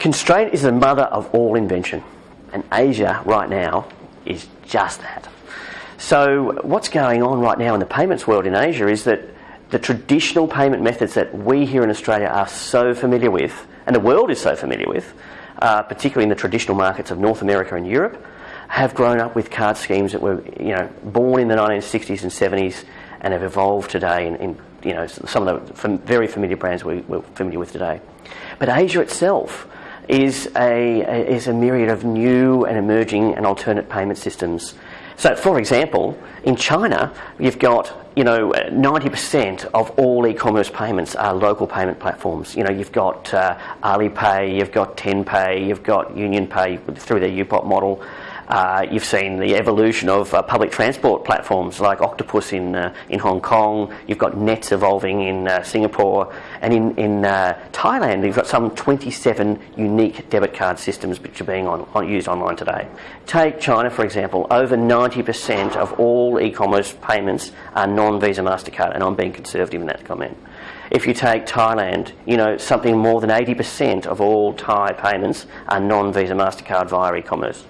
Constraint is the mother of all invention, and Asia right now is just that. So, what's going on right now in the payments world in Asia is that the traditional payment methods that we here in Australia are so familiar with, and the world is so familiar with, uh, particularly in the traditional markets of North America and Europe, have grown up with card schemes that were, you know, born in the 1960s and 70s and have evolved today in, in you know, some of the very familiar brands we, we're familiar with today. But Asia itself is a, is a myriad of new and emerging and alternate payment systems. So, for example, in China, you've got you know 90% of all e-commerce payments are local payment platforms. You know, you've got uh, Alipay, you've got TenPay, you've got UnionPay through their UPOP model. Uh, you've seen the evolution of uh, public transport platforms like Octopus in, uh, in Hong Kong. You've got Nets evolving in uh, Singapore. And in, in uh, Thailand, you've got some 27 unique debit card systems which are being on, on, used online today. Take China, for example. Over 90% of all e commerce payments are non Visa MasterCard, and I'm being conservative in that comment. If you take Thailand, you know, something more than 80% of all Thai payments are non Visa MasterCard via e commerce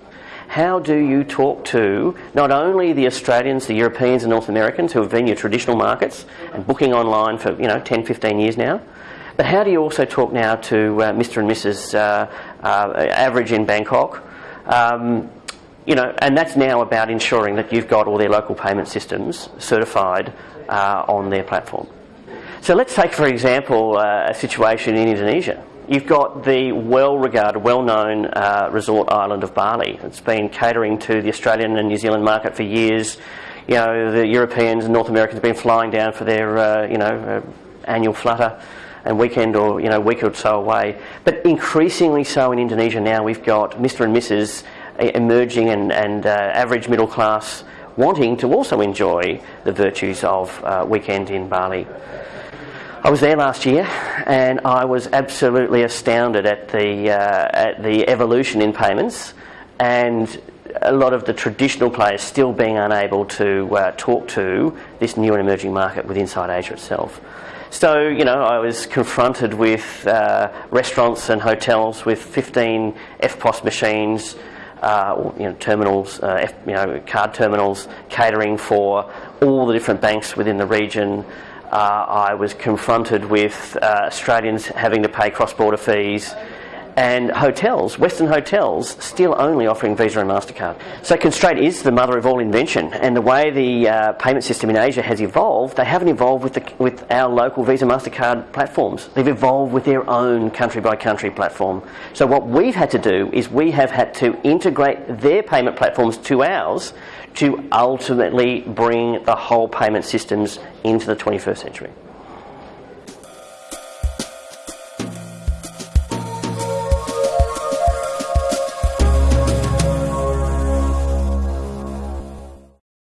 how do you talk to not only the Australians, the Europeans and North Americans who have been your traditional markets and booking online for you know 10, 15 years now, but how do you also talk now to uh, Mr. and Mrs. Uh, uh, average in Bangkok? Um, you know, and that's now about ensuring that you've got all their local payment systems certified uh, on their platform. So let's take, for example, uh, a situation in Indonesia. You've got the well regarded, well known uh, resort island of Bali. It's been catering to the Australian and New Zealand market for years. You know, the Europeans and North Americans have been flying down for their, uh, you know, uh, annual flutter and weekend or, you know, week or so away. But increasingly so in Indonesia now, we've got Mr. and Mrs. emerging and, and uh, average middle class wanting to also enjoy the virtues of uh, weekend in Bali. I was there last year, and I was absolutely astounded at the uh, at the evolution in payments, and a lot of the traditional players still being unable to uh, talk to this new and emerging market within inside Asia itself. So, you know, I was confronted with uh, restaurants and hotels with 15 EFTPOS machines, uh, you know, terminals, uh, F, you know, card terminals catering for all the different banks within the region. Uh, I was confronted with uh, Australians having to pay cross border fees and hotels, Western hotels, still only offering Visa and MasterCard. So constraint is the mother of all invention, and the way the uh, payment system in Asia has evolved, they haven't evolved with, the, with our local Visa MasterCard platforms. They've evolved with their own country by country platform. So what we've had to do is we have had to integrate their payment platforms to ours to ultimately bring the whole payment systems into the 21st century.